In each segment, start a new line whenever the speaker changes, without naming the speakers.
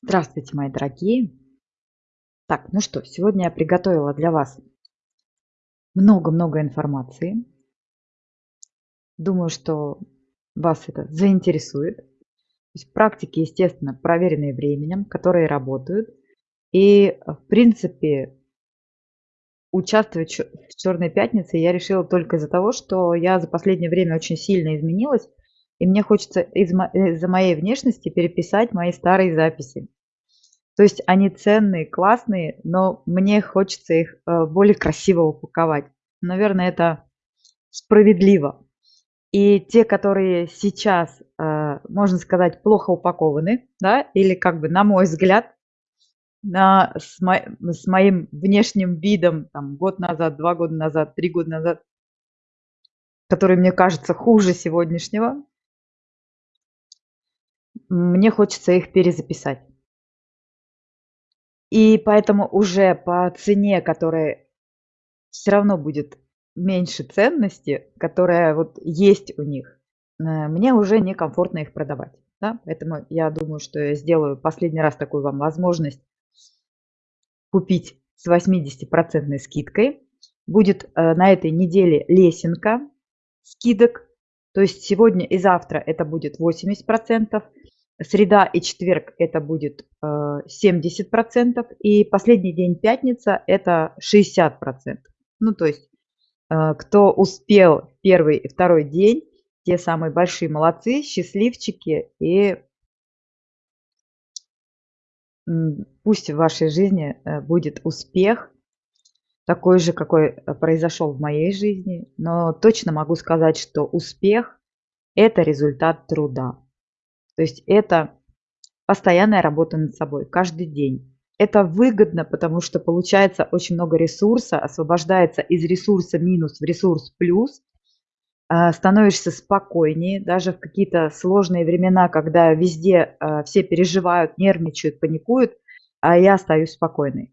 Здравствуйте, мои дорогие! Так, ну что, сегодня я приготовила для вас много-много информации. Думаю, что вас это заинтересует. То есть практики, естественно, проверенные временем, которые работают. И, в принципе, участвовать в Черной пятнице я решила только из-за того, что я за последнее время очень сильно изменилась, и мне хочется из-за моей внешности переписать мои старые записи. То есть они ценные, классные, но мне хочется их э, более красиво упаковать. Наверное, это справедливо. И те, которые сейчас, э, можно сказать, плохо упакованы, да, или как бы, на мой взгляд, на, с, мо, с моим внешним видом там, год назад, два года назад, три года назад, который мне кажется хуже сегодняшнего, мне хочется их перезаписать. И поэтому уже по цене, которая все равно будет меньше ценности, которая вот есть у них, э, мне уже некомфортно их продавать. Да? Поэтому я думаю, что я сделаю последний раз такую вам возможность купить с 80% скидкой. Будет э, на этой неделе лесенка скидок. То есть сегодня и завтра это будет 80%. Среда и четверг это будет 70%, э, и последний день пятница это 60%. Ну, то есть, э, кто успел первый и второй день, те самые большие молодцы, счастливчики, и пусть в вашей жизни э, будет успех, такой же, какой произошел в моей жизни, но точно могу сказать, что успех – это результат труда. То есть это постоянная работа над собой каждый день. Это выгодно, потому что получается очень много ресурса, освобождается из ресурса минус в ресурс плюс, а, становишься спокойнее, даже в какие-то сложные времена, когда везде а, все переживают, нервничают, паникуют, а я остаюсь спокойной.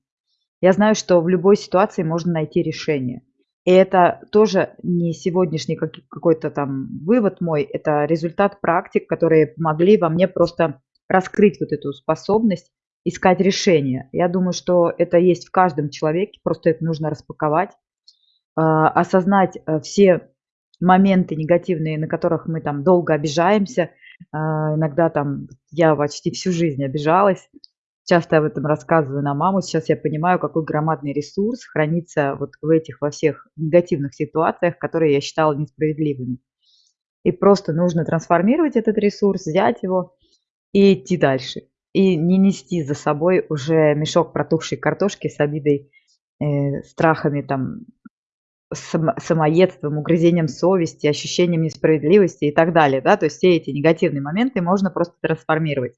Я знаю, что в любой ситуации можно найти решение. И это тоже не сегодняшний какой-то там вывод мой, это результат практик, которые помогли во мне просто раскрыть вот эту способность искать решения. Я думаю, что это есть в каждом человеке, просто это нужно распаковать, а, осознать э, все моменты негативные, на которых мы там долго обижаемся. А, иногда там я почти всю жизнь обижалась, Часто об этом рассказываю на маму. Сейчас я понимаю, какой громадный ресурс хранится вот в этих во всех негативных ситуациях, которые я считала несправедливыми. И просто нужно трансформировать этот ресурс, взять его и идти дальше. И не нести за собой уже мешок протухшей картошки с обидой, э, страхами, там, само, самоедством, угрызением совести, ощущением несправедливости и так далее. Да? То есть все эти негативные моменты можно просто трансформировать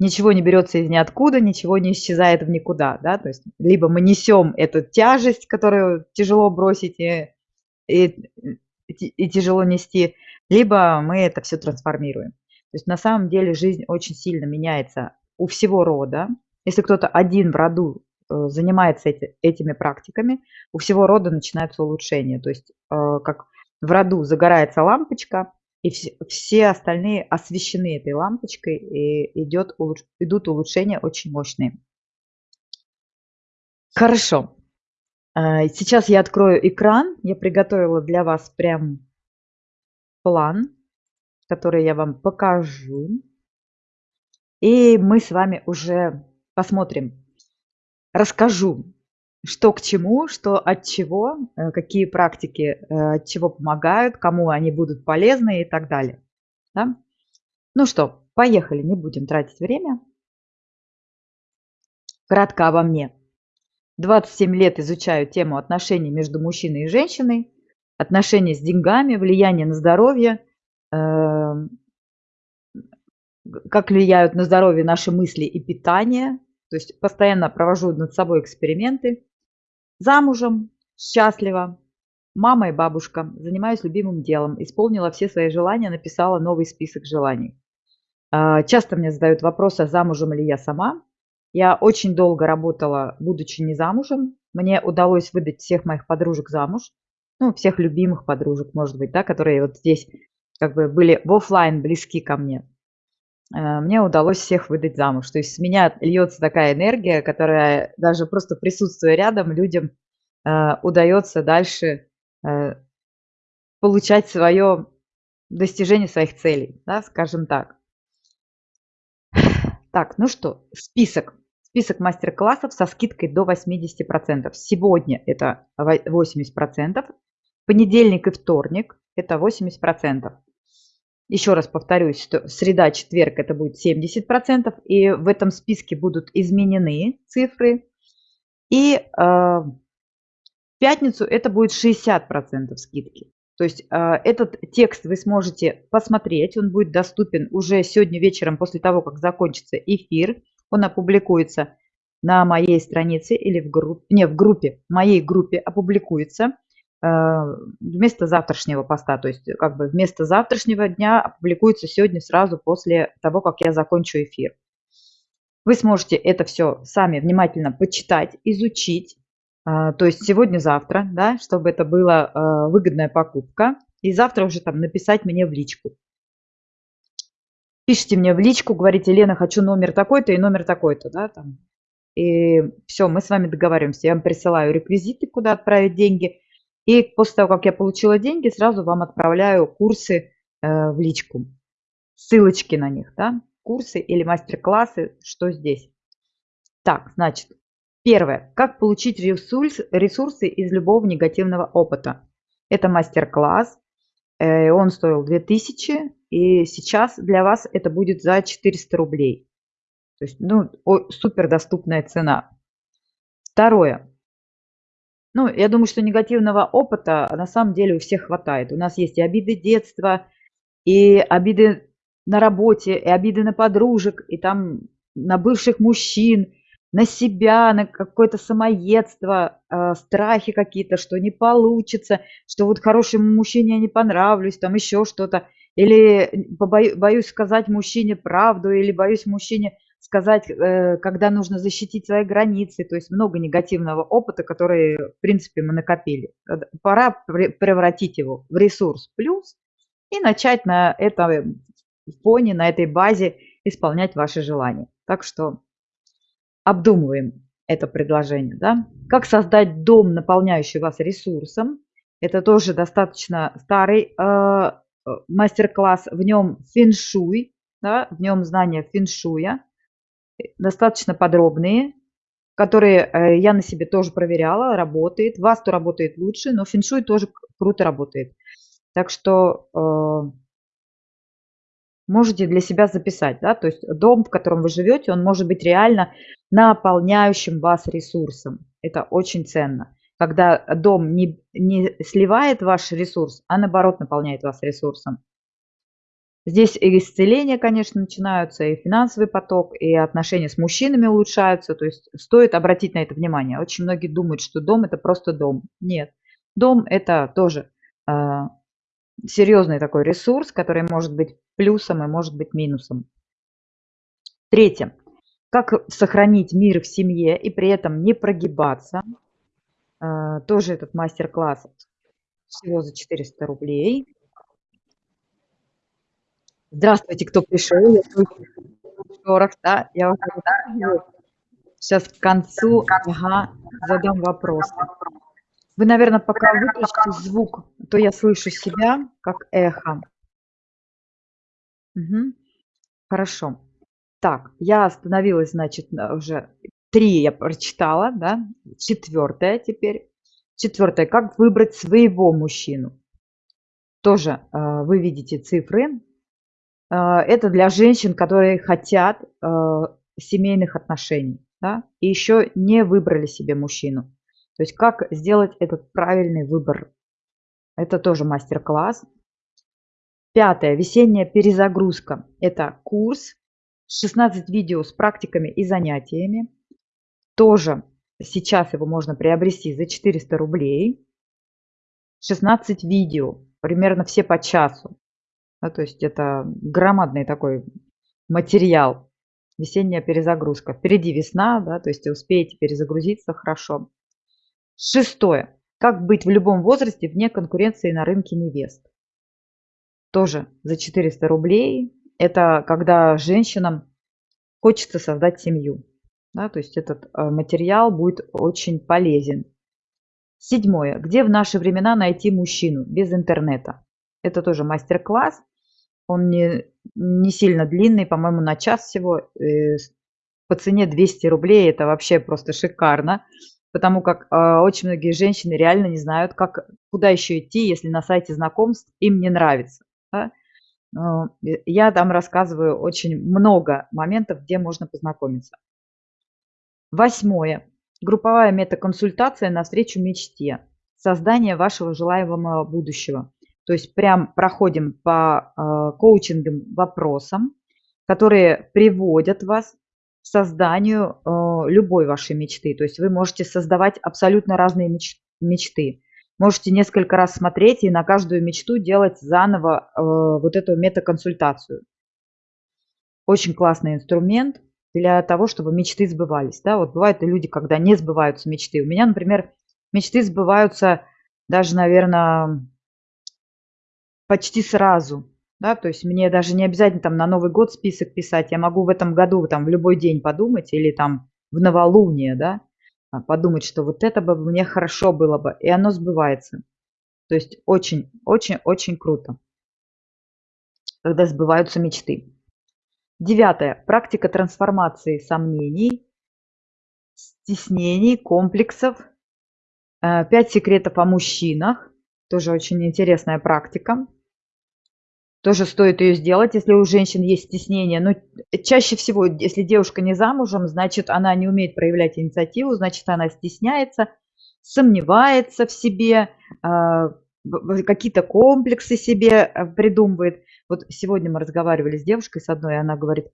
ничего не берется из ниоткуда, ничего не исчезает в никуда, да, то есть либо мы несем эту тяжесть, которую тяжело бросить и, и, и тяжело нести, либо мы это все трансформируем. То есть на самом деле жизнь очень сильно меняется у всего рода. Если кто-то один в роду э, занимается эти, этими практиками, у всего рода начинается улучшение. То есть э, как в роду загорается лампочка, и все, остальные освещены этой лампочкой, и идет, идут улучшения очень мощные. Хорошо. А, сейчас я открою экран. Я приготовила для вас прям план, который я вам покажу. И мы с вами уже посмотрим. Расскажу, что к чему, что от чего, э, какие практики э, от чего помогают, кому они будут полезны и так далее. Да? Ну что, поехали, не будем тратить время. Кратко обо мне. 27 лет изучаю тему отношений между мужчиной и женщиной, отношения с деньгами, влияние на здоровье, эм, как влияют на здоровье наши мысли и питание. То есть постоянно провожу над собой эксперименты. Замужем, счастлива, мама и бабушка, занимаюсь любимым делом, исполнила все свои желания, написала новый список желаний. А, часто мне задают вопросы, замужем ли я сама. Я очень долго работала, будучи не замужем. Мне удалось выдать всех моих подружек замуж, ну, всех любимых подружек, может быть, да, которые вот здесь как бы были в офлайн близки ко мне. Э, мне удалось всех выдать замуж. То есть с меня льется такая энергия, которая даже просто присутствуя рядом, людям э, удается дальше э, получать свое достижение своих целей, да, скажем так. Так, ну что, список. Список мастер-классов со скидкой до 80%. Сегодня это 80%. Понедельник и вторник это 80%. Еще раз повторюсь, что среда, четверг это будет 70%. И в этом списке будут изменены цифры. И э, в пятницу это будет 60% скидки. То есть э, этот текст вы сможете посмотреть, он будет доступен уже сегодня вечером после того, как закончится эфир. Он опубликуется на моей странице или в группе, не, в группе, в моей группе опубликуется вместо завтрашнего поста. То есть как бы вместо завтрашнего дня опубликуется сегодня сразу после того, как я закончу эфир. Вы сможете это все сами внимательно почитать, изучить, а, то есть сегодня-завтра, да, чтобы это была а, выгодная покупка. И завтра уже там написать мне в личку. Пишите мне в личку, говорите, Лена, хочу номер такой-то и номер такой-то, да, там. И все, мы с вами договариваемся. Я вам присылаю реквизиты, куда отправить деньги. И после того, как я получила деньги, сразу вам отправляю курсы э, в личку. Ссылочки на них, да, курсы или мастер-классы, что здесь. Так, значит, Первое. Как получить ресурсы из любого негативного опыта. Это мастер-класс. Э, он стоил 2000, и сейчас для вас это будет за 400 рублей. То есть, ну, супер доступная цена. Второе. Ну, я думаю, что негативного опыта на самом деле у всех хватает. У нас есть и обиды детства, и обиды на работе, и обиды на подружек, и там на бывших мужчин, на себя, на какое-то самоедство, э, страхи какие-то, что не получится, что вот хорошему мужчине я не понравлюсь, там еще что-то. Или побою, боюсь сказать мужчине правду, или боюсь мужчине сказать, э, когда нужно защитить свои границы. То есть много негативного опыта, который, в принципе, мы накопили. Пора превратить его в ресурс плюс и начать на этом фоне, на этой базе исполнять ваши желания. Так что обдумываем это предложение. Да? Как создать дом, наполняющий вас ресурсом. Это тоже достаточно старый э, э мастер-класс. В нем феншуй, да, в нем знания феншуя, достаточно подробные, которые э, я на себе тоже проверяла, работает. Васту работает лучше, но феншуй тоже круто работает. Так что э, можете для себя записать, да, то есть дом, в котором вы живете, он может быть реально наполняющим вас ресурсом. Это очень ценно. Когда дом не, не сливает ваш ресурс, а наоборот наполняет вас ресурсом. Здесь и исцеления, конечно, начинаются, и финансовый поток, и отношения с мужчинами улучшаются. То есть стоит обратить на это внимание. Очень многие думают, что дом – это просто дом. Нет. Дом – это тоже э, серьезный такой ресурс, который может быть плюсом и может быть минусом. Третье. Как сохранить мир в семье и при этом не прогибаться. А, тоже этот мастер-класс всего за 400 рублей. Здравствуйте, кто пришел. Я слышу да? Я уже сейчас к концу ага, задам вопросы. Вы, наверное, пока выключите звук, то я слышу себя как эхо. Угу. Хорошо. Так, я остановилась, значит, уже три я прочитала, да, четвертое теперь. Четвертое, как выбрать своего мужчину. Тоже э, вы видите цифры. Э, это для женщин, которые хотят э, семейных отношений, да, и еще не выбрали себе мужчину. То есть как сделать этот правильный выбор. Это тоже мастер-класс. Пятое. Весенняя перезагрузка. Это курс 16 видео с практиками и занятиями. Тоже сейчас его можно приобрести за 400 рублей. 16 видео, примерно все по часу. Да, то есть это громадный такой материал. Весенняя перезагрузка. Впереди весна, да, то есть успеете перезагрузиться хорошо. Шестое. Как быть в любом возрасте вне конкуренции на рынке невест. Тоже за 400 рублей это когда женщинам хочется создать семью. Да, то есть этот э, материал будет очень полезен. Седьмое. Где в наши времена найти мужчину без интернета? Это тоже мастер-класс. Он не, не сильно длинный, по-моему, на час всего. Э, по цене 200 рублей. Это вообще просто шикарно. Потому как э, очень многие женщины реально не знают, как, куда еще идти, если на сайте знакомств им не нравится. Да? Я там рассказываю очень много моментов, где можно познакомиться. Восьмое. Групповая метаконсультация навстречу мечте. Создание вашего желаемого будущего. То есть прям проходим по э, коучингам вопросам, которые приводят вас к созданию э, любой вашей мечты. То есть вы можете создавать абсолютно разные меч мечты. Можете несколько раз смотреть и на каждую мечту делать заново э, вот эту метаконсультацию. Очень классный инструмент для того, чтобы мечты сбывались. Да? Вот бывают и люди, когда не сбываются мечты. У меня, например, мечты сбываются даже, наверное, почти сразу. Да? То есть мне даже не обязательно там на Новый год список писать. Я могу в этом году там в любой день подумать или там в новолуние, да, а, подумать, что вот это бы мне хорошо было бы, и оно сбывается. То есть очень, очень, очень круто, когда сбываются мечты. Девятое. Практика трансформации сомнений, стеснений, комплексов. Э, пять секретов о мужчинах. Тоже очень интересная практика. Тоже стоит ее сделать, если у женщин есть стеснение. Но чаще всего, если девушка не замужем, значит, она не умеет проявлять инициативу, значит, она стесняется, сомневается в себе, а, какие-то комплексы себе э, придумывает. Вот сегодня мы разговаривали с девушкой с одной, и она говорит,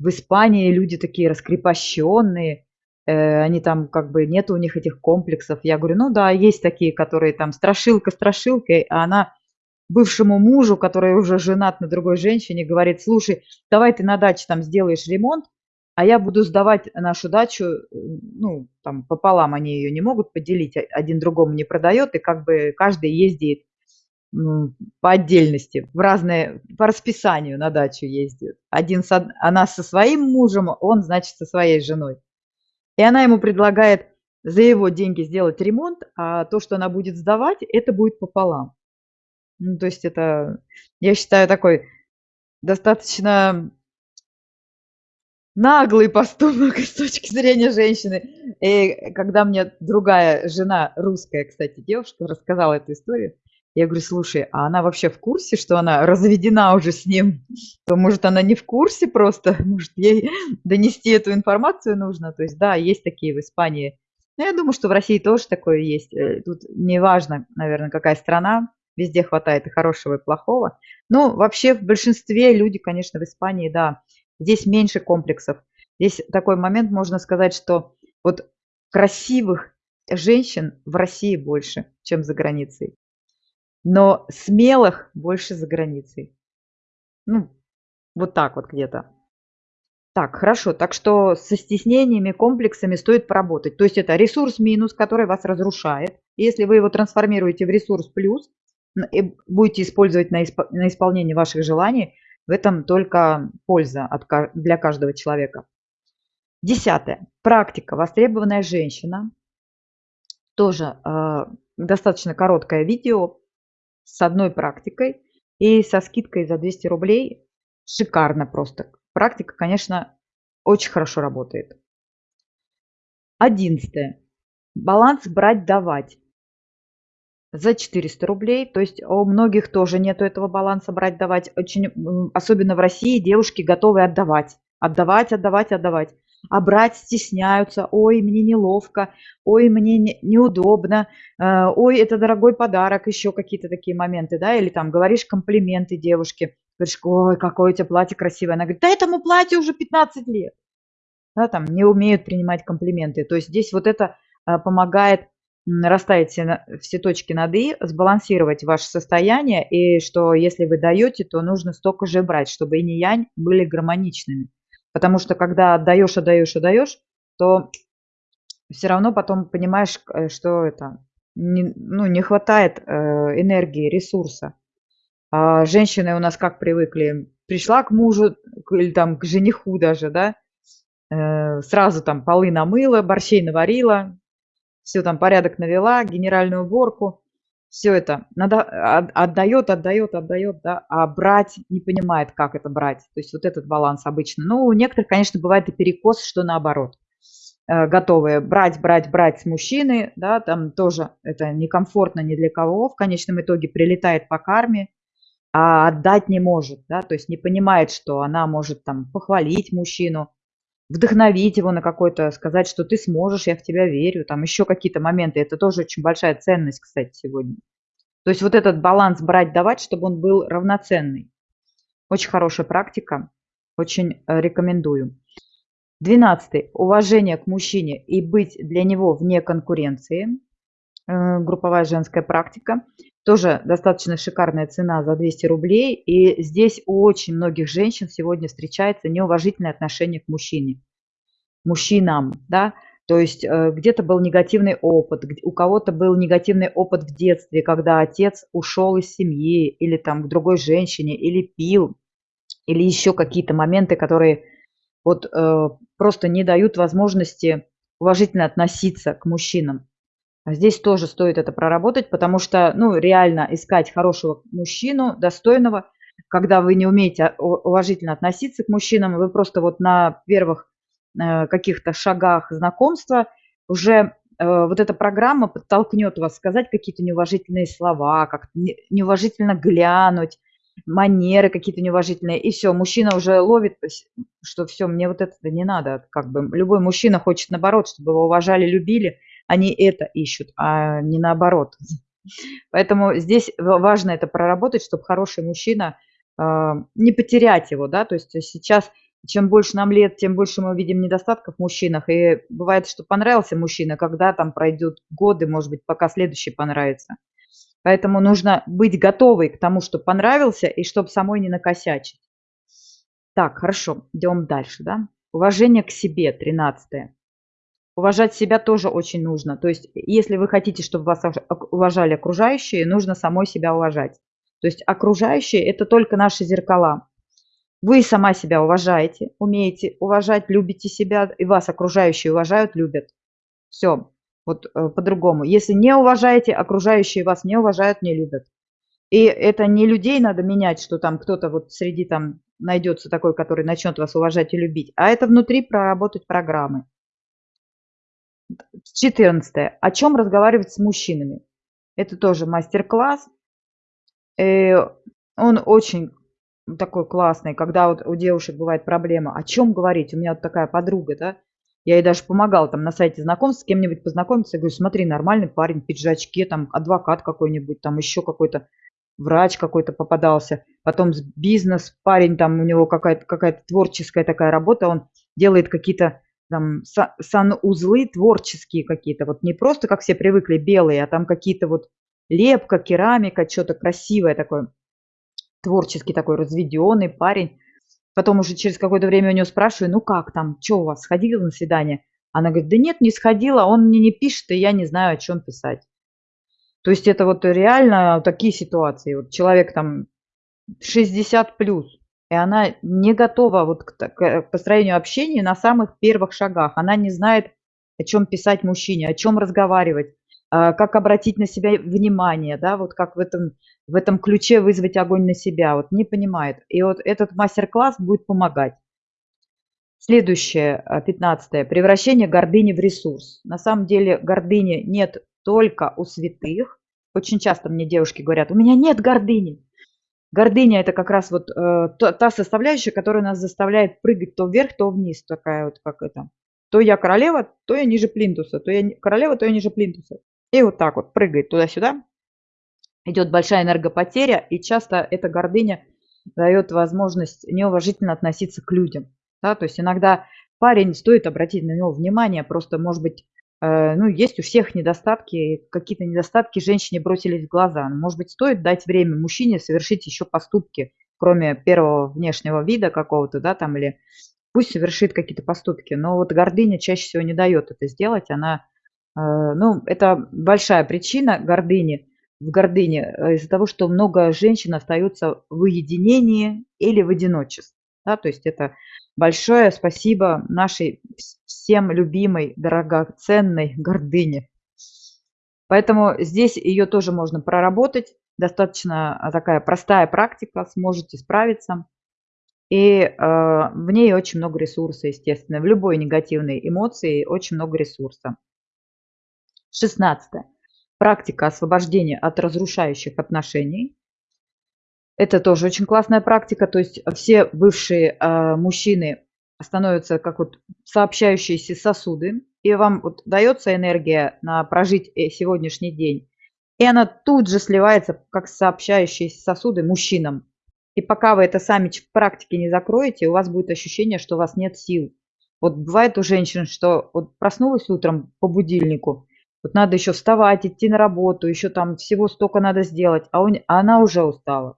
в Испании люди такие раскрепощенные, э, они там как бы нет у них этих комплексов. Я говорю, ну да, есть такие, которые там страшилка страшилкой, а она бывшему мужу, который уже женат на другой женщине, говорит, слушай, давай ты на даче там сделаешь ремонт, а я буду сдавать нашу дачу, ну, там пополам они ее не могут поделить, а, один другому не продает, и как бы каждый ездит ну, по отдельности, в разные, по расписанию на дачу ездит. Один со, она со своим мужем, он, значит, со своей женой. И она ему предлагает за его деньги сделать ремонт, а то, что она будет сдавать, это будет пополам. Ну, то есть это, я считаю, такой достаточно наглый поступок с точки зрения женщины. И когда мне другая жена, русская, кстати, девушка, рассказала эту историю, я говорю, слушай, а она вообще в курсе, что она разведена уже с ним? То, может, она не в курсе просто? Может, ей донести эту информацию нужно? То есть, да, есть такие в Испании. Но я думаю, что в России тоже такое есть. Э, тут не важно, наверное, какая страна. Везде хватает и хорошего, и плохого. Но вообще в большинстве люди, конечно, в Испании, да, здесь меньше комплексов. Здесь такой момент, можно сказать, что вот красивых женщин в России больше, чем за границей но смелых больше за границей. Ну, вот так вот где-то. Так, хорошо. Так что со стеснениями, комплексами стоит поработать. То есть это ресурс минус, который вас разрушает. Если вы его трансформируете в ресурс плюс будете использовать на, исп... на исполнение ваших желаний, в этом только польза от... для каждого человека. Десятое. Практика. Востребованная женщина. Тоже э, достаточно короткое видео с одной практикой и со скидкой за 200 рублей. Шикарно просто. Практика, конечно, очень хорошо работает. Одиннадцатое. Баланс брать-давать за 400 рублей. То есть у многих тоже нету этого баланса брать-давать. Очень, особенно в России девушки готовы отдавать. Отдавать, отдавать, отдавать. А брать стесняются, ой, мне неловко, ой, мне не, неудобно, э, ой, это дорогой подарок, еще какие-то такие моменты, да, или там говоришь комплименты девушке, говоришь, ой, какое у тебя платье красивое, она говорит, да этому платью уже 15 лет, да, там не умеют принимать комплименты, то есть здесь вот это э, помогает расставить все, все точки над «и», сбалансировать ваше состояние, и что если вы даете, то нужно столько же брать, чтобы и не янь были гармоничными. Потому что когда отдаешь, отдаешь, отдаешь, то все равно потом понимаешь, э, что это не, ну, не хватает э, энергии, ресурса. А женщины у нас как привыкли? пришла к мужу или там к жениху даже, да, э, сразу там полы намыла, борщей наварила, все там порядок навела, генеральную уборку, все это надо, отдает, отдает, отдает, да, а брать не понимает, как это брать. То есть вот этот баланс обычно. Ну, у некоторых, конечно, бывает и перекос, что наоборот. Э, готовые брать, брать, брать с мужчины, да, там тоже это некомфортно ни для кого, в конечном итоге прилетает по карме, а отдать не может, да, то есть не понимает, что она может там похвалить мужчину, вдохновить его на какой-то, сказать, что ты сможешь, я в тебя верю, там еще какие-то моменты. Это тоже очень большая ценность, кстати, сегодня. То есть вот этот баланс брать-давать, чтобы он был равноценный. Очень хорошая практика, очень э, рекомендую. Двенадцатый. Уважение к мужчине и быть для него вне конкуренции. Э, групповая женская практика. Тоже достаточно шикарная цена за 200 рублей. И здесь у очень многих женщин сегодня встречается неуважительное отношение к мужчине. Мужчинам, да. То есть э, где-то был негативный опыт, у кого-то был негативный опыт в детстве, когда отец ушел из семьи или там к другой женщине, или пил, или еще какие-то моменты, которые вот э, просто не дают возможности уважительно относиться к мужчинам. А здесь тоже стоит это проработать, потому что, ну, реально искать хорошего мужчину, достойного, когда вы не умеете уважительно относиться к мужчинам, вы просто вот на первых э, каких-то шагах знакомства уже э, вот эта программа подтолкнет вас сказать какие-то неуважительные слова, как неуважительно глянуть, манеры какие-то неуважительные, и все, мужчина уже ловит, что все, мне вот это не надо, как бы любой мужчина хочет наоборот, чтобы его уважали, любили, они это ищут, а не наоборот. Поэтому здесь важно это проработать, чтобы хороший мужчина, а, не потерять его, да, то есть сейчас чем больше нам лет, тем больше мы видим недостатков в мужчинах. И бывает, что понравился мужчина, когда там пройдет годы, может быть, пока следующий понравится. Поэтому нужно быть готовой к тому, что понравился, и чтобы самой не накосячить. Так, хорошо, идем дальше, да. Уважение к себе, 13. Уважать себя тоже очень нужно. То есть, если вы хотите, чтобы вас уважали окружающие, нужно самой себя уважать. То есть, окружающие – это только наши зеркала. Вы сама себя уважаете, умеете уважать, любите себя, и вас окружающие уважают, любят. Все, вот э, по-другому. Если не уважаете, окружающие вас не уважают, не любят. И это не людей надо менять, что там кто-то вот среди там найдется такой, который начнет вас уважать и любить, а это внутри проработать программы. 14. О чем разговаривать с мужчинами? Это тоже мастер-класс. Э, он очень такой классный, когда вот у девушек бывает проблема, о чем говорить. У меня вот такая подруга, да, я ей даже помогала там на сайте знакомств с кем-нибудь познакомиться. Я говорю, смотри, нормальный парень, в пиджачке, там адвокат какой-нибудь, там еще какой-то врач какой-то попадался. Потом бизнес, парень, там у него какая-то какая творческая такая работа, он делает какие-то там санузлы творческие какие-то, вот не просто, как все привыкли, белые, а там какие-то вот лепка, керамика, что-то красивое такое, творческий такой разведенный парень. Потом уже через какое-то время у нее спрашиваю, ну как там, что у вас, сходила на свидание? Она говорит, да нет, не сходила, он мне не пишет, и я не знаю, о чем писать. То есть это вот реально такие ситуации. Вот человек там 60 плюс, и она не готова вот к, к построению общения на самых первых шагах. Она не знает, о чем писать мужчине, о чем разговаривать, а, как обратить на себя внимание, да, вот как в этом, в этом ключе вызвать огонь на себя, вот не понимает. И вот этот мастер-класс будет помогать. Следующее, 15. А, Превращение гордыни в ресурс. На самом деле гордыни нет только у святых. Очень часто мне девушки говорят, у меня нет гордыни. Гордыня – это как раз вот э, та составляющая, которая нас заставляет прыгать то вверх, то вниз, такая вот как это. То я королева, то я ниже плинтуса, то я королева, то я ниже плинтуса. И вот так вот прыгает туда-сюда. Идет большая энергопотеря, и часто эта гордыня дает возможность неуважительно относиться к людям. Да? То есть иногда парень, стоит обратить на него внимание, просто, может быть, ну, есть у всех недостатки, какие-то недостатки женщине бросились в глаза. Может быть, стоит дать время мужчине совершить еще поступки, кроме первого внешнего вида какого-то, да, там, или пусть совершит какие-то поступки, но вот гордыня чаще всего не дает это сделать, она, э, ну, это большая причина гордыни, в гордыне э, из-за того, что много женщин остаются в уединении или в одиночестве. Да, то есть это большое спасибо нашей всем любимой, дорогоценной гордыне. Поэтому здесь ее тоже можно проработать. Достаточно а, такая простая практика, сможете справиться. И э, в ней очень много ресурса, естественно. В любой негативной эмоции очень много ресурса. 16. Практика освобождения от разрушающих отношений. Это тоже очень классная практика. То есть все бывшие э, мужчины становятся как вот сообщающиеся сосуды, и вам вот дается энергия на прожить э, сегодняшний день, и она тут же сливается как сообщающиеся сосуды мужчинам. И пока вы это сами в практике не закроете, у вас будет ощущение, что у вас нет сил. Вот бывает у женщин, что вот проснулась утром по будильнику, вот надо еще вставать, идти на работу, еще там всего столько надо сделать, а, он, а она уже устала.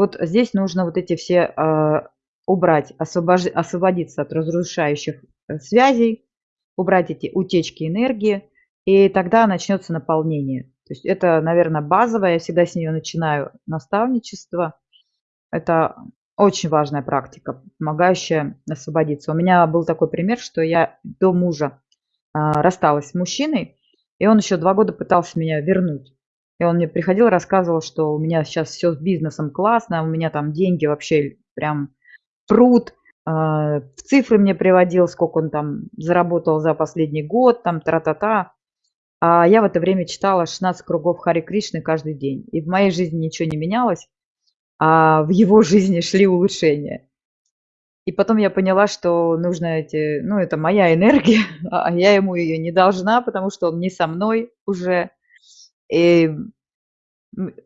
Вот здесь нужно вот эти все э, убрать, освобож, освободиться от разрушающих э, связей, убрать эти утечки энергии, и тогда начнется наполнение. То есть это, наверное, базовое, я всегда с нее начинаю наставничество. Это очень важная практика, помогающая освободиться. У меня был такой пример, что я до мужа а, рассталась с мужчиной, и он еще два года пытался меня вернуть. И он мне приходил, рассказывал, что у меня сейчас все с бизнесом классно, у меня там деньги вообще прям пруд. А, в цифры мне приводил, сколько он там заработал за последний год, там тра-та-та. А я в это время читала 16 кругов Хари Кришны каждый день. И в моей жизни ничего не менялось, а в его жизни шли улучшения. И потом я поняла, что нужно эти, ну, это моя энергия, а я ему ее не должна, потому что он не со мной уже. И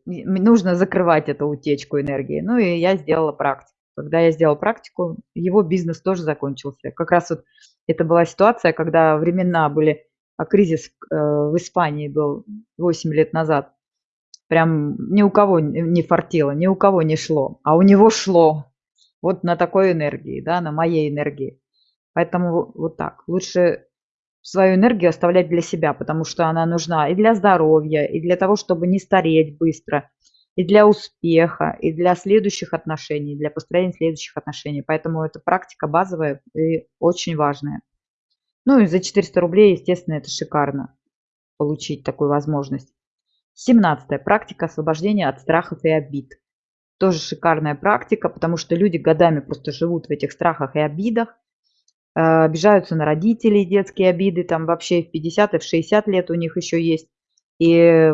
нужно закрывать эту утечку энергии. Ну, и я сделала практику. Когда я сделала практику, его бизнес тоже закончился. Как раз вот это была ситуация, когда времена были, а кризис э, в Испании был 8 лет назад. Прям ни у кого не фартило, ни у кого не шло, а у него шло вот на такой энергии, да, на моей энергии. Поэтому вот так. Лучше свою энергию оставлять для себя, потому что она нужна и для здоровья, и для того, чтобы не стареть быстро, и для успеха, и для следующих отношений, для построения следующих отношений. Поэтому это практика базовая и очень важная. Ну и за 400 рублей, естественно, это шикарно получить такую возможность. 17. Практика освобождения от страхов и обид. Тоже шикарная практика, потому что люди годами просто живут в этих страхах и обидах, обижаются на родителей, детские обиды, там вообще в 50 и в 60 лет у них еще есть, и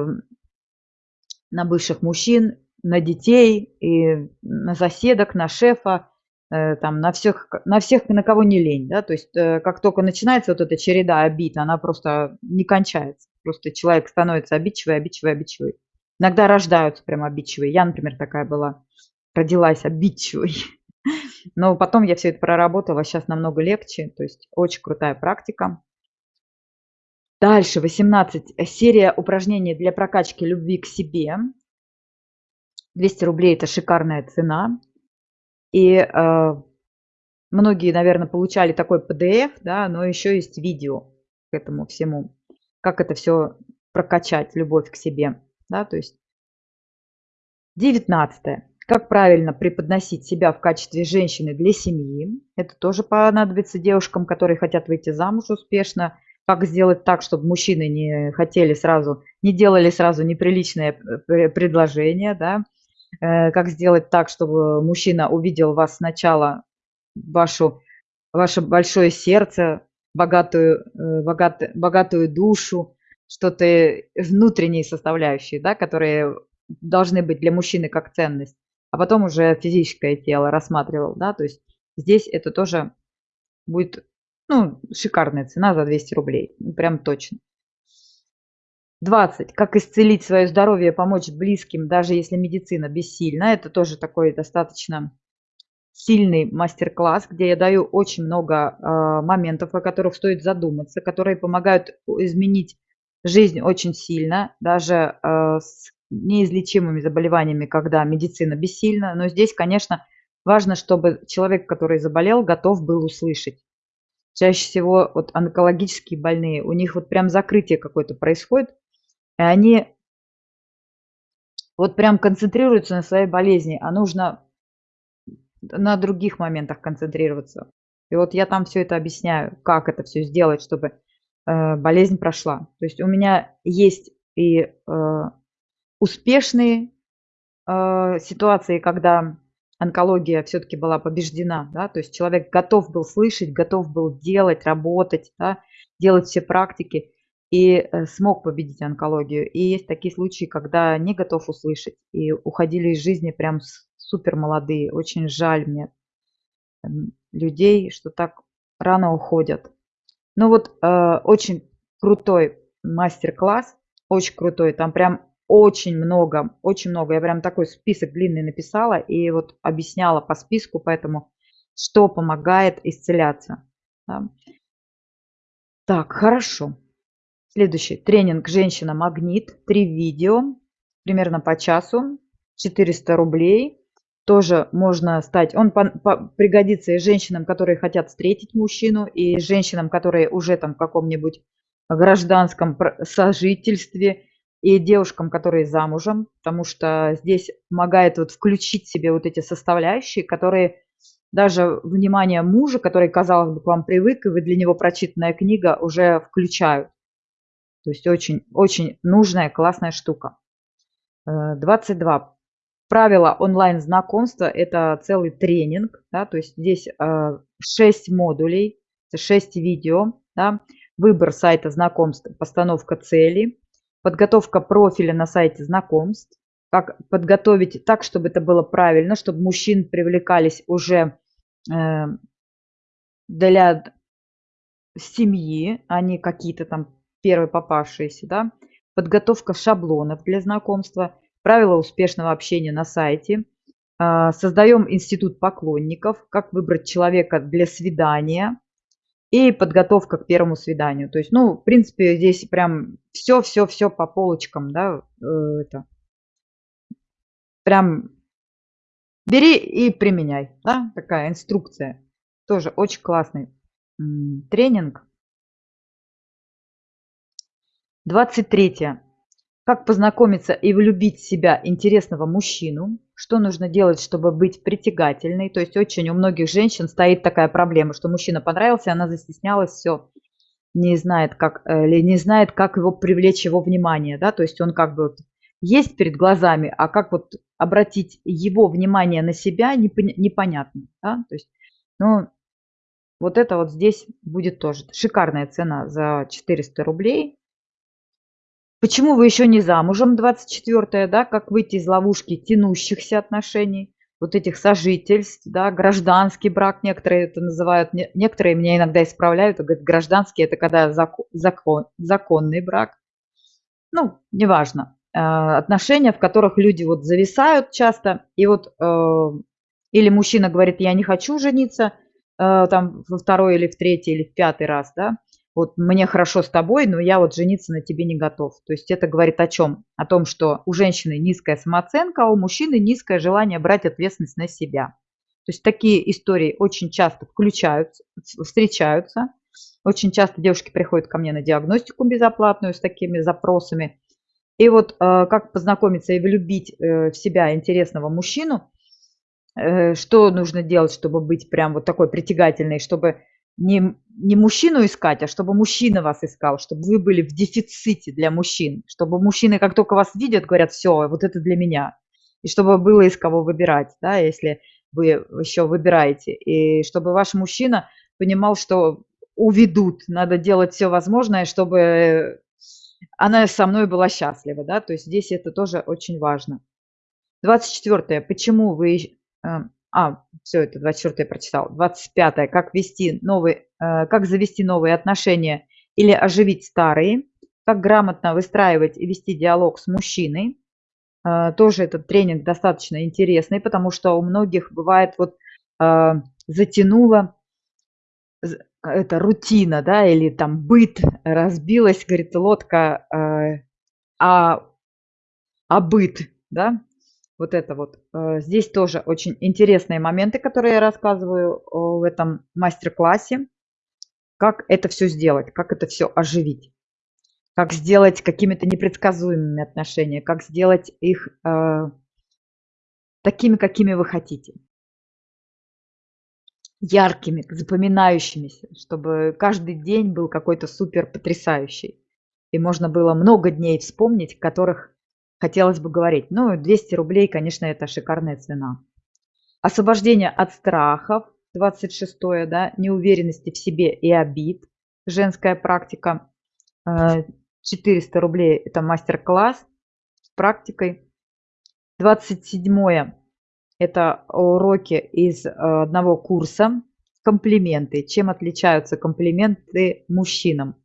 на бывших мужчин, на детей, и на соседок, на шефа, э, там, на всех, на всех, на кого не лень, да, то есть э, как только начинается вот эта череда обид, она просто не кончается, просто человек становится обидчивый, обидчивый, обидчивый. Иногда рождаются прям обидчивые. Я, например, такая была. Родилась обидчивой. Но потом я все это проработала. Сейчас намного легче. То есть очень крутая практика. Дальше, 18. Серия упражнений для прокачки любви к себе. 200 рублей – это шикарная цена. И э, многие, наверное, получали такой PDF, да, но еще есть видео к этому всему. Как это все прокачать, любовь к себе да, то есть 19. Как правильно преподносить себя в качестве женщины для семьи. Это тоже понадобится девушкам, которые хотят выйти замуж успешно. Как сделать так, чтобы мужчины не хотели сразу, не делали сразу неприличное предложение, да. Э, как сделать так, чтобы мужчина увидел вас сначала, вашу, ваше большое сердце, богатую, э, богат, богатую душу, что-то внутренние составляющие, да, которые должны быть для мужчины как ценность, а потом уже физическое тело рассматривал, да, то есть здесь это тоже будет, ну, шикарная цена за 200 рублей, ну, прям точно. 20. Как исцелить свое здоровье, помочь близким, даже если медицина бессильна. Это тоже такой достаточно сильный мастер-класс, где я даю очень много э, моментов, о которых стоит задуматься, которые помогают изменить жизнь очень сильно, даже э, с неизлечимыми заболеваниями, когда медицина бессильна. Но здесь, конечно, важно, чтобы человек, который заболел, готов был услышать. Чаще всего вот онкологические больные, у них вот прям закрытие какое-то происходит, и они вот прям концентрируется на своей болезни, а нужно на других моментах концентрироваться. И вот я там все это объясняю, как это все сделать, чтобы э, болезнь прошла. То есть у меня есть и э, успешные э, ситуации, когда онкология все-таки была побеждена, да, то есть человек готов был слышать, готов был делать, работать, да, делать все практики и э, смог победить онкологию. И есть такие случаи, когда не готов услышать и уходили из жизни прям супер молодые. Очень жаль мне людей, что так рано уходят. Ну вот э, очень крутой мастер-класс, очень крутой. Там прям очень много, очень много. Я прям такой список длинный написала и вот объясняла по списку, поэтому что помогает исцеляться. Да. Так, хорошо. Следующий тренинг «Женщина Магнит». Три видео, примерно по часу, 400 рублей. Тоже можно стать, он по, по, пригодится и женщинам, которые хотят встретить мужчину, и женщинам, которые уже там в каком-нибудь гражданском сожительстве, и девушкам, которые замужем, потому что здесь помогает вот включить себе вот эти составляющие, которые даже внимание мужа, который, казалось бы, к вам привык, и вы для него прочитанная книга уже включают. То есть очень, очень нужная, классная штука. 22. Э, Правила онлайн-знакомства – это целый тренинг. Да, то есть здесь 6 э, модулей, 6 видео. Да, выбор сайта знакомств, постановка цели, подготовка профиля на сайте знакомств, как подготовить так, чтобы это было правильно, чтобы мужчин привлекались уже э, для семьи, а не какие-то там первые попавшиеся, да, подготовка шаблонов для знакомства, правила успешного общения на сайте, а, создаем институт поклонников, как выбрать человека для свидания и подготовка к первому свиданию. То есть, ну, в принципе, здесь прям все-все-все по полочкам, да, э, это прям бери и применяй, да, такая инструкция. Тоже очень классный тренинг. 23. Как познакомиться и влюбить в себя интересного мужчину? Что нужно делать, чтобы быть притягательной? То есть очень у многих женщин стоит такая проблема, что мужчина понравился, она застеснялась, все, не знает, как, э, или не знает, как его привлечь его внимание, да, то есть он как бы вот есть перед глазами, а как вот обратить его внимание на себя, непонятно, да, то есть, ну, вот это вот здесь будет тоже. Шикарная цена за 400 рублей, Почему вы еще не замужем, 24 да, как выйти из ловушки тянущихся отношений, вот этих сожительств, да, гражданский брак, некоторые это называют, некоторые меня иногда исправляют, говорят, гражданский это когда закон, закон, законный брак. Ну, неважно. Э, отношения, в которых люди вот зависают часто, и вот э, или мужчина говорит, я не хочу жениться, э, там во второй или в третий или в пятый раз, да, вот мне хорошо с тобой, но я вот жениться на тебе не готов. То есть это говорит о чем? О том, что у женщины низкая самооценка, а у мужчины низкое желание брать ответственность на себя. То есть такие истории очень часто включаются, встречаются. Очень часто девушки приходят ко мне на диагностику безоплатную с такими запросами. И вот э, как познакомиться и влюбить э, в себя интересного мужчину, э, что нужно делать, чтобы быть прям вот такой притягательной, чтобы не, не мужчину искать, а чтобы мужчина вас искал, чтобы вы были в дефиците для мужчин, чтобы мужчины, как только вас видят, говорят, все, вот это для меня. И чтобы было из кого выбирать, да, если вы еще выбираете. И чтобы ваш мужчина понимал, что уведут, надо делать все возможное, чтобы она со мной была счастлива, да, то есть здесь это тоже очень важно. 24. Почему вы э, а, все, это 24 я прочитал. 25 как вести новый, э, как завести новые отношения или оживить старые. Как грамотно выстраивать и вести диалог с мужчиной. Э, тоже этот тренинг достаточно интересный, потому что у многих бывает вот э, затянуло это рутина, да, или там быт, разбилась, говорит, лодка, а, а быт, да, вот это вот. Э, здесь тоже очень интересные моменты, которые я рассказываю э, в этом мастер-классе. Как это все сделать, как это все оживить. как сделать какими-то непредсказуемыми отношения, как сделать их э, такими, какими вы хотите. Яркими, запоминающимися, чтобы каждый день был какой-то супер потрясающий. И можно было много дней вспомнить, которых хотелось бы говорить. Ну, 200 рублей, конечно, это шикарная цена. Освобождение от страхов, 26 да, неуверенности в себе и обид, женская практика. 400 э, рублей – это мастер-класс с практикой. 27 это уроки из э, одного курса. Комплименты. Чем отличаются комплименты мужчинам?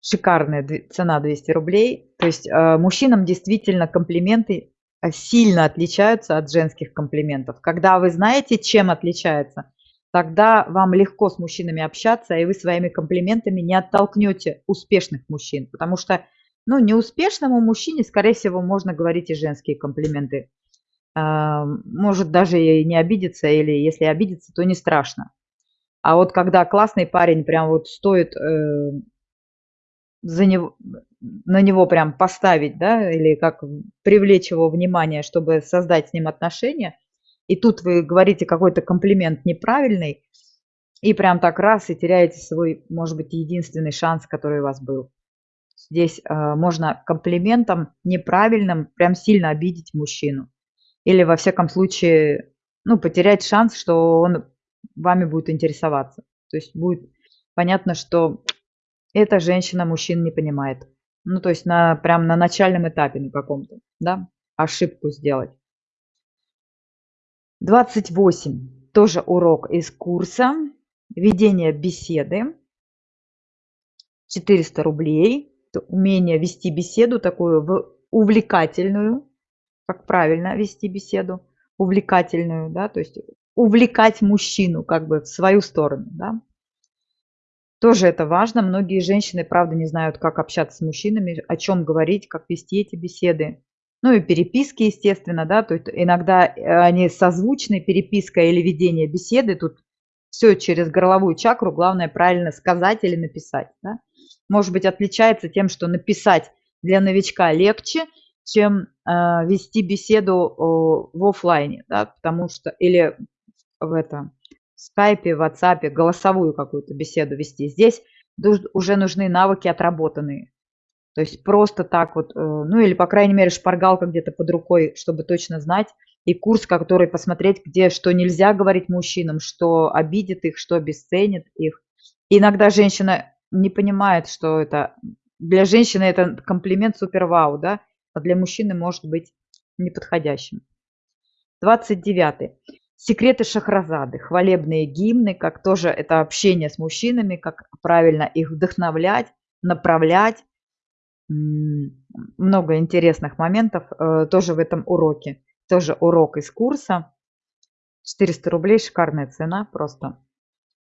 Шикарная цена 200 рублей. То есть э, мужчинам действительно комплименты э, сильно отличаются от женских комплиментов. Когда вы знаете, чем отличается, тогда вам легко с мужчинами общаться, и вы своими комплиментами не оттолкнете успешных мужчин. Потому что ну, неуспешному мужчине, скорее всего, можно говорить и женские комплименты. А, может даже и не обидеться, или если обидеться, то не страшно. А вот когда классный парень прям вот стоит э, за него, на него прям поставить, да, или как привлечь его внимание, чтобы создать с ним отношения, и тут вы говорите какой-то комплимент неправильный, и прям так раз, и теряете свой, может быть, единственный шанс, который у вас был. Здесь э, можно комплиментом неправильным прям сильно обидеть мужчину. Или, во всяком случае, ну, потерять шанс, что он вами будет интересоваться. То есть будет понятно, что эта женщина мужчин не понимает. Ну, то есть на, прям на начальном этапе на каком-то, да, ошибку сделать. 28. Тоже урок из курса. Ведение беседы. 400 рублей умение вести беседу такую увлекательную, как правильно вести беседу, увлекательную, да, то есть увлекать мужчину как бы в свою сторону, да. Тоже это важно. Многие женщины, правда, не знают, как общаться с мужчинами, о чем говорить, как вести эти беседы. Ну и переписки, естественно, да, то есть иногда они созвучны, переписка или ведение беседы, тут все через горловую чакру, главное правильно сказать или написать, да может быть, отличается тем, что написать для новичка легче, чем э, вести беседу о, в офлайне, да, потому что или в этом скайпе, в WhatsApp голосовую какую-то беседу вести. Здесь уже нужны навыки отработанные. То есть просто так вот, э, ну или, по крайней мере, шпаргалка где-то под рукой, чтобы точно знать, и курс, который посмотреть, где что нельзя говорить мужчинам, что обидит их, что обесценит их. И иногда женщина не понимает, что это для женщины это комплимент супер вау, да, а для мужчины может быть неподходящим. 29. Секреты Шахразады, хвалебные гимны, как тоже это общение с мужчинами, как правильно их вдохновлять, направлять. Много интересных моментов э, тоже в этом уроке. Тоже урок из курса. 400 рублей, шикарная цена просто.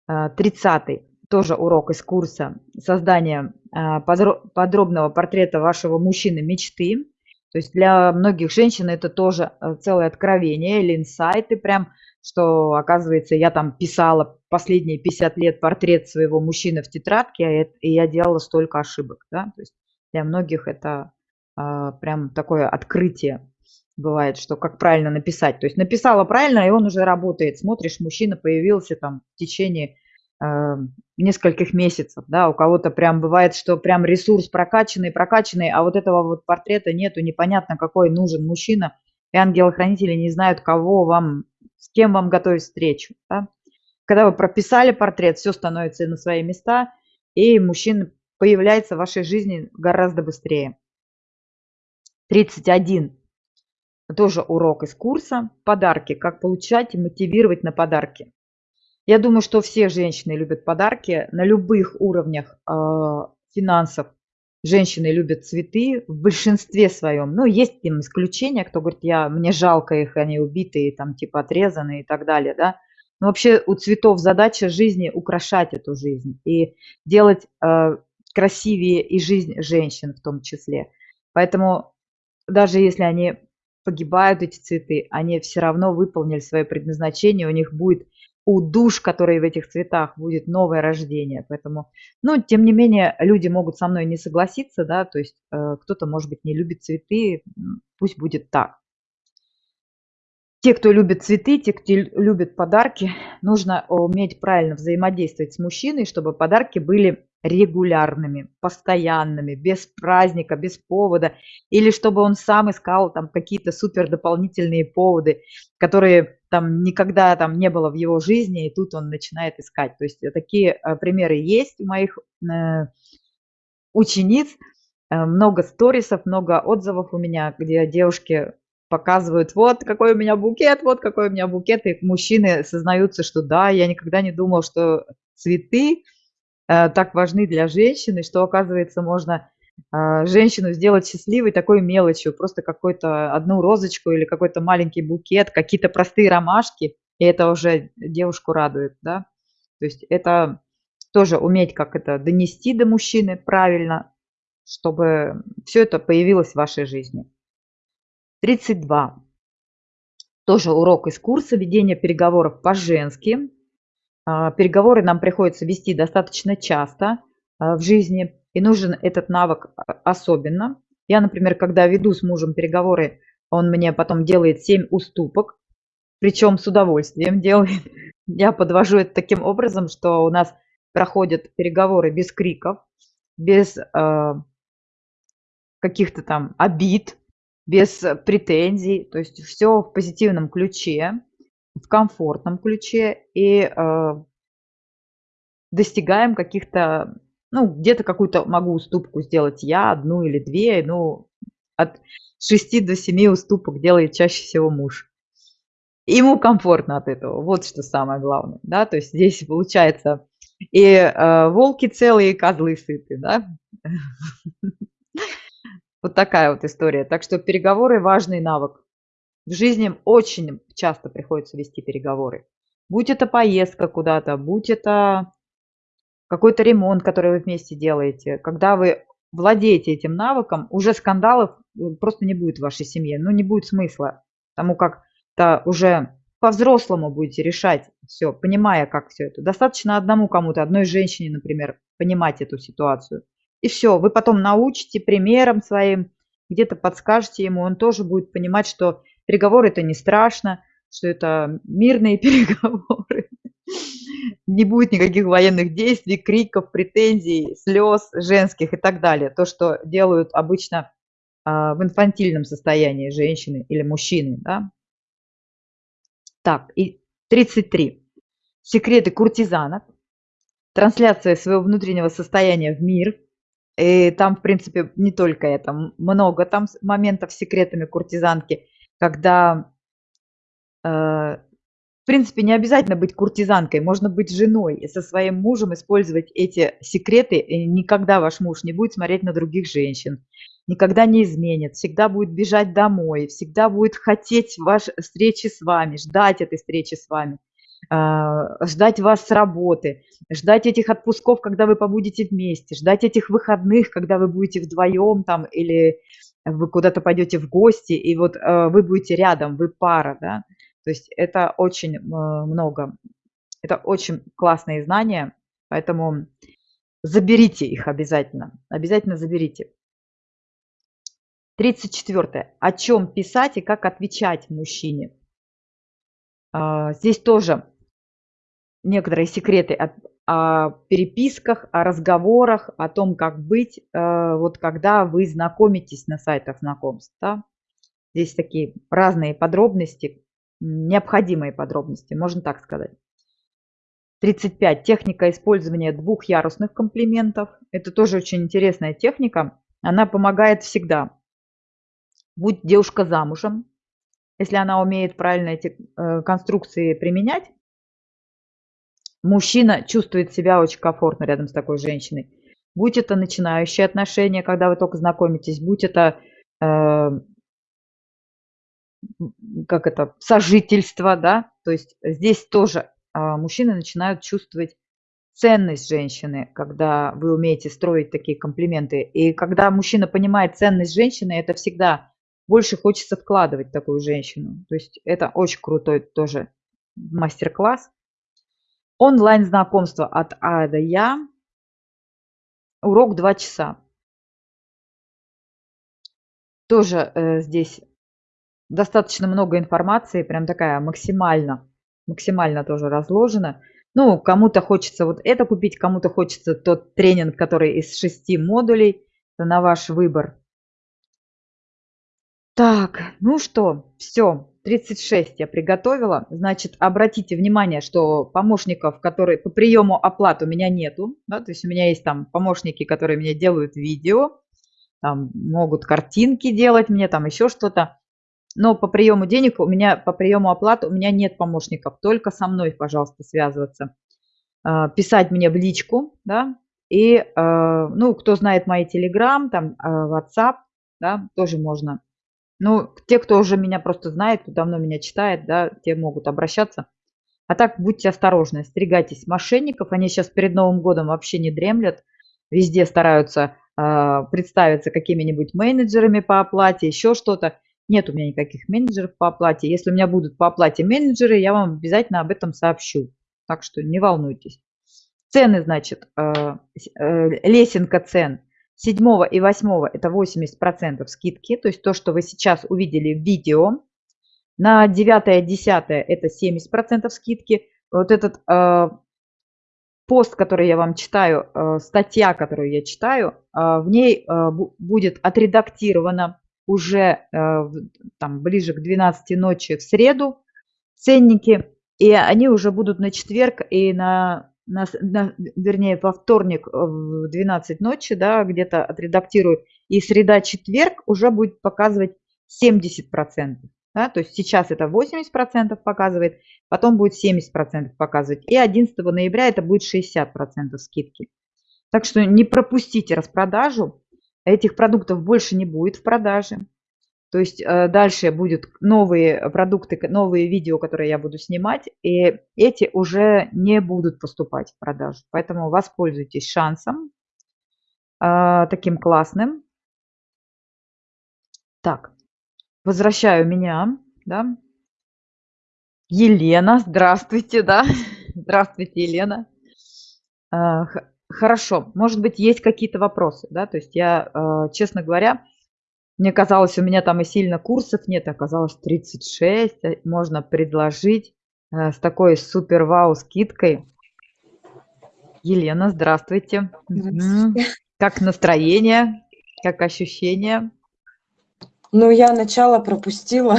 30 э, тоже урок из курса создания а, подробного портрета вашего мужчины мечты. То есть для многих женщин это тоже э, целое откровение или инсайты прям, что оказывается я там писала последние 50 лет портрет своего мужчины в тетрадке, а и я делала столько ошибок. Да? То есть для многих это а, прям такое открытие бывает, что как правильно написать. То есть написала правильно, и он уже работает. Смотришь, мужчина появился там в течение нескольких месяцев, да, у кого-то прям бывает, что прям ресурс прокачанный, прокачанный, а вот этого вот портрета нету, непонятно, какой нужен мужчина, и ангелы-хранители не знают, кого вам, с кем вам готовить встречу, да. Когда вы прописали портрет, все становится на свои места, и мужчина появляется в вашей жизни гораздо быстрее. 31. Тоже урок из курса. Подарки. Как получать и мотивировать на подарки. Я думаю, что все женщины любят подарки на любых уровнях э, финансов. Женщины любят цветы в большинстве своем. Ну, есть им исключения, кто говорит, я, мне жалко их, они убитые, там, типа, отрезанные и так далее, да. Но вообще у цветов задача жизни украшать эту жизнь и делать э, красивее и жизнь женщин в том числе. Поэтому даже если они погибают, эти цветы, они все равно выполнили свое предназначение, у них будет у душ, которые в этих цветах, будет новое рождение. Поэтому, ну, тем не менее, люди могут со мной не согласиться, да, то есть э, кто-то, может быть, не любит цветы, пусть будет так. Те, кто любит цветы, те, кто любит подарки, нужно уметь правильно взаимодействовать с мужчиной, чтобы подарки были регулярными, постоянными, без праздника, без повода, или чтобы он сам искал там какие-то супер дополнительные поводы, которые там никогда там не было в его жизни, и тут он начинает искать. То есть такие э, примеры есть у моих э, учениц, э, много сторисов, много отзывов у меня, где девушки показывают, вот какой у меня букет, вот какой у меня букет, и мужчины сознаются, что да, я никогда не думал, что цветы э, так важны для женщины, что, оказывается, можно э, женщину сделать счастливой такой мелочью, просто какую-то одну розочку или какой-то маленький букет, какие-то простые ромашки, и это уже девушку радует, да. То есть это тоже уметь как это донести до мужчины правильно, чтобы все это появилось в вашей жизни. 32. Тоже урок из курса ведения переговоров по-женски. А, переговоры нам приходится вести достаточно часто а, в жизни, и нужен этот навык а, особенно. Я, например, когда веду с мужем переговоры, он мне потом делает 7 уступок, причем с удовольствием делает. Я подвожу это таким образом, что у нас проходят переговоры без криков, без э, каких-то там обид, без претензий, то есть все в позитивном ключе, в комфортном ключе и э, достигаем каких-то, ну, где-то какую-то могу уступку сделать я, одну или две, ну, от 6 до 7 уступок делает чаще всего муж. Ему комфортно от этого, вот что самое главное, да, то есть здесь получается и э, волки целые, и козлы сыты, да. Вот такая вот история. Так что переговоры – важный навык. В жизни очень часто приходится вести переговоры. Будь это поездка куда-то, будь это какой-то ремонт, который вы вместе делаете. Когда вы владеете этим навыком, уже скандалов э, просто не будет в вашей семье. Ну, не будет смысла. Потому как то уже по-взрослому будете решать все, понимая, как все это. Достаточно одному кому-то, одной женщине, например, понимать эту ситуацию. И все, вы потом научите примером своим, где-то подскажете ему, он тоже будет понимать, что переговоры это не страшно, что это мирные переговоры. Не будет никаких военных действий, криков, претензий, слез женских и так далее. То, что делают обычно а, в инфантильном состоянии женщины или мужчины. Да? Так, и 33. Секреты куртизанок. Трансляция своего внутреннего состояния в мир – и там, в принципе, не только это, много там моментов с секретами куртизанки, когда, э, в принципе, не обязательно быть куртизанкой, можно быть женой и со своим мужем использовать эти секреты, и никогда ваш муж не будет смотреть на других женщин, никогда не изменит, всегда будет бежать домой, всегда будет хотеть вашей встречи с вами, ждать этой встречи с вами. А, ждать вас с работы, ждать этих отпусков, когда вы побудете вместе, ждать этих выходных, когда вы будете вдвоем там или вы куда-то пойдете в гости, и вот э, вы будете рядом, вы пара, да. То есть это очень э, много, это очень классные знания, поэтому заберите их обязательно, обязательно заберите. 34. О чем писать и как отвечать мужчине. А, здесь тоже некоторые секреты о, о переписках, о разговорах, о том, как быть, э, вот когда вы знакомитесь на сайтах знакомств. Да? Здесь такие разные подробности, необходимые подробности, можно так сказать. 35. Техника использования двухъярусных комплиментов. Это тоже очень интересная техника. Она помогает всегда. Будь девушка замужем, если она умеет правильно эти э, конструкции применять, мужчина чувствует себя очень комфортно рядом с такой женщиной. Будь это начинающие отношения, когда вы только знакомитесь, будь это э, как это сожительство, да, то есть здесь тоже э, мужчины начинают чувствовать ценность женщины, когда вы умеете строить такие комплименты. И когда мужчина понимает ценность женщины, это всегда больше хочется вкладывать в такую женщину. То есть это очень крутой тоже мастер-класс. Онлайн-знакомство от А до Я. Урок 2 часа. Тоже э, здесь достаточно много информации, прям такая максимально, максимально тоже разложена. Ну, кому-то хочется вот это купить, кому-то хочется тот тренинг, который из шести модулей. Это на ваш выбор. Так, ну что, все, 36 я приготовила. Значит, обратите внимание, что помощников, которые по приему оплат у меня нету. Да, то есть у меня есть там помощники, которые мне делают видео, там могут картинки делать мне, там еще что-то. Но по приему денег у меня, по приему оплат у меня нет помощников. Только со мной, пожалуйста, связываться. А, писать мне в личку, да, и, а, ну, кто знает мои телеграм, там, а, WhatsApp, да, тоже можно ну, те, кто уже меня просто знает, кто давно меня читает, да, те могут обращаться. А так будьте осторожны, остерегайтесь мошенников. Они сейчас перед Новым годом вообще не дремлят. Везде стараются представиться какими-нибудь менеджерами по оплате, еще что-то. Нет у меня никаких менеджеров по оплате. Если у меня будут по оплате менеджеры, я вам обязательно об этом сообщу. Так что не волнуйтесь. Цены, значит, э, э, лесенка цен – 7 и 8 это 80% скидки, то есть то, что вы сейчас увидели в видео. На 9 и 10 это 70% скидки. Вот этот э, пост, который я вам читаю, статья, которую я читаю, в ней будет отредактирована уже э, там, ближе к 12 ночи в среду ценники, и они уже будут на четверг и на на, на, вернее, во вторник в 12 ночи, да, где-то отредактирую, и среда-четверг уже будет показывать 70%. Да, то есть сейчас это 80% показывает, потом будет 70% показывать. И 11 ноября это будет 60% скидки. Так что не пропустите распродажу. Этих продуктов больше не будет в продаже. То есть э, дальше будут новые продукты, новые видео, которые я буду снимать, и эти уже не будут поступать в продажу. Поэтому воспользуйтесь шансом э, таким классным. Так, возвращаю меня, да. Елена, здравствуйте, да. Здравствуйте, Елена. Э, хорошо, может быть, есть какие-то вопросы, да, то есть я, честно говоря, мне казалось, у меня там и сильно курсов нет, оказалось 36. Э, можно предложить э, с такой супер-вау скидкой. Елена, здравствуйте. здравствуйте. Как настроение? Как ощущения?
Ну, я начало пропустила.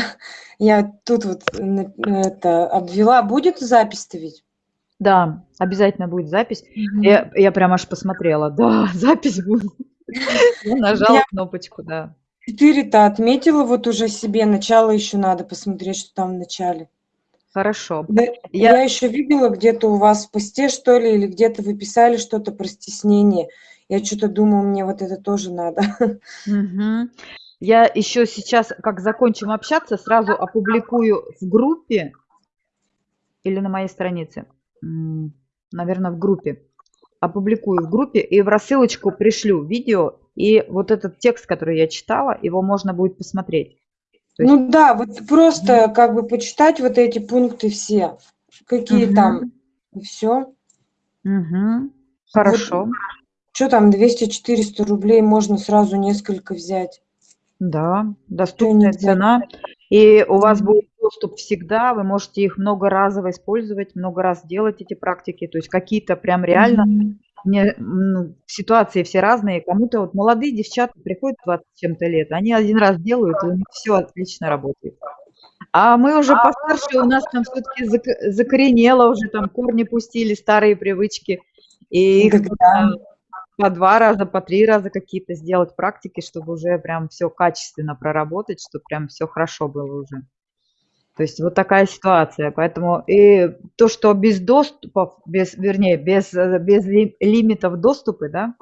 Я тут вот это обвела. Будет запись-то ведь?
Да, обязательно будет запись. Угу. Я, я прям аж посмотрела. Да, запись будет. Я нажала я... кнопочку, да.
Четыре-то отметила вот уже себе, начало еще надо посмотреть, что там в начале.
Хорошо.
Да, я... я еще видела где-то у вас в посте, что ли, или где-то вы писали что-то про стеснение. Я что-то думаю, мне вот это тоже надо.
Угу. Я еще сейчас, как закончим общаться, сразу опубликую в группе или на моей странице, наверное, в группе. Опубликую в группе и в рассылочку пришлю видео и вот этот текст, который я читала, его можно будет посмотреть.
есть... Ну да, вот просто mm как бы почитать вот эти пункты все, какие угу. там, и все.
Угу. Хорошо. Вот,
что там, 200-400 рублей можно сразу несколько взять.
Да, доступная цена. И у вас будет доступ всегда, вы можете их многоразово использовать, много раз делать эти практики. То есть какие-то прям реально mm-hmm мне, ну, ситуации все разные. Кому-то вот молодые девчата приходят 20 чем-то лет, они один раз делают, и у них все отлично работает. А мы уже постарше, у нас там все-таки закоренело уже, там корни пустили, старые привычки. И их по два раза, по три раза какие-то сделать практики, чтобы уже прям все качественно проработать, чтобы прям все хорошо было уже. То есть вот такая ситуация. Поэтому и то, что без доступов, без, вернее, без, без лимитов доступы, да,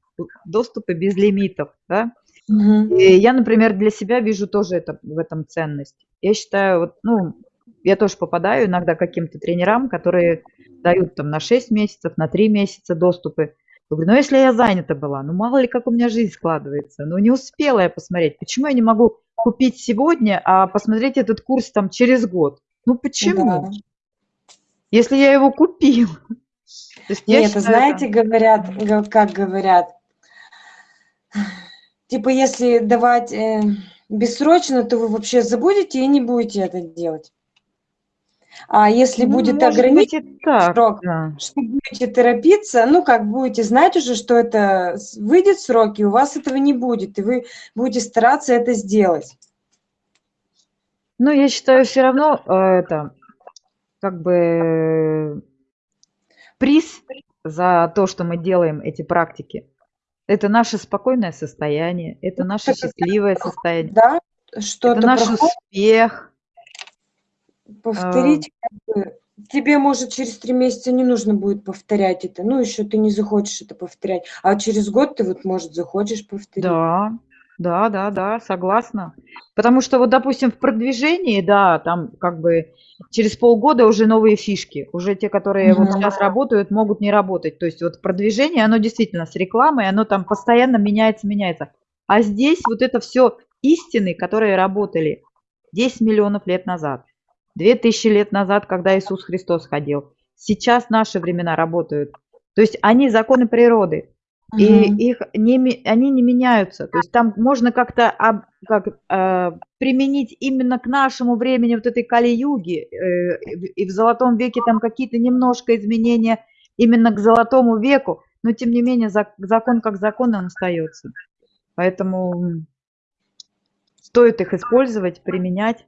доступы без лимитов, да. Угу. И я, например, для себя вижу тоже это, в этом ценность. Я считаю, вот, ну, я тоже попадаю иногда к каким-то тренерам, которые дают там на 6 месяцев, на 3 месяца доступы. Я говорю, ну если я занята была, ну мало ли как у меня жизнь складывается, ну не успела я посмотреть, почему я не могу купить сегодня, а посмотреть этот курс там через год. Ну почему? Да. Если я его купил. То есть я
Нет,
считаю
знаете,
это
говорят, как говорят типа, если давать, э, бессрочно, то вы вообще забудете и не будете это делать. А если
Ну,
будет
так,
срок,
да.
что будете торопиться, ну, как будете знать уже, что это выйдет срок, и у вас этого не будет, и вы будете стараться это сделать.
Ну, я считаю, всё равно, э, это, как бы приз за то, что мы делаем эти практики- это наше спокойное состояние, это
Ну,
наше
это
счастливое состояние.
да,
Это
что-то
наш
проходит
успех. А
повторить как бы тебе, может, через 3 месяца не нужно будет повторять это, ну, ещё ты не захочешь это повторять, а через год ты вот, может, захочешь повторить.
Да, да-да-да, согласна. Потому что вот, допустим, в продвижении, да, там как бы через полгода уже новые фишки, уже те, которые вот
Мгм.
щас работают, могут не работать. То есть вот продвижение, оно действительно с рекламой, оно там постоянно меняется меняется. А здесь вот это всё истины, которые работали 10 миллионов лет назад, 2000 лет назад, когда Иисус Христос ходил. Сейчас наши времена работают. То есть они законы природы, и
Мгм.
их не они не меняются. То есть там можно как-то об как, э, применить именно к нашему времени вот этой Кали-юги, э, и в и золотом веке там какие-то немножко изменения именно к золотому веку, но тем не менее зак закон как закон, он остаётся. Поэтому, стоит их использовать, применять.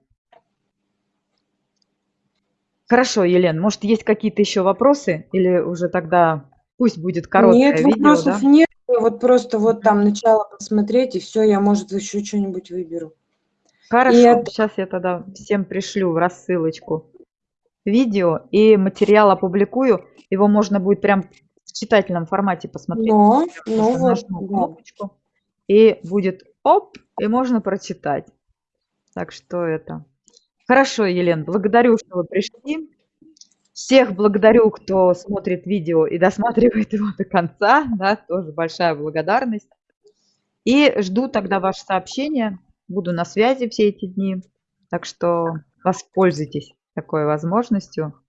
Хорошо, Елен, может, есть какие-то ещё вопросы или уже тогда пусть будет
Нет,
короткое видео,
вопросов
да?
нет. Вот просто вот там начало посмотреть, и всё, я, может, ещё чё-нибудь выберу. И
Хорошо,
это
щас я тогда всем пришлю в рассылочку видео и материал опубликую. Его можно будет прям в читательном формате посмотреть.
Но
Я
ну
просто
вот,
нажму
да.
кнопочку, и будет оп, и можно прочитать. Так что это Хорошо, Елен, благодарю, что вы пришли. Всех благодарю, кто смотрит видео и досматривает его до конца, да, тоже большая благодарность. И жду тогда ваше сообщение. Буду на связи все эти дни, так что воспользуйтесь такой возможностью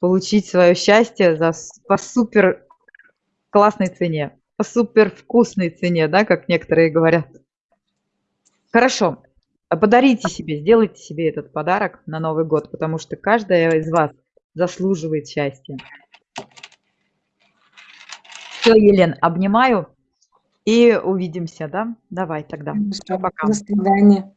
получить своё счастье за по супер классной цене, по супер вкусной цене, да, как некоторые говорят. Хорошо, подарите себе, сделайте себе этот подарок на Новый год, потому что каждая из вас заслуживает счастья. Всё, Елен, обнимаю и увидимся, да? Давай тогда.
Хорошо,
Пока-пока.
до свидания.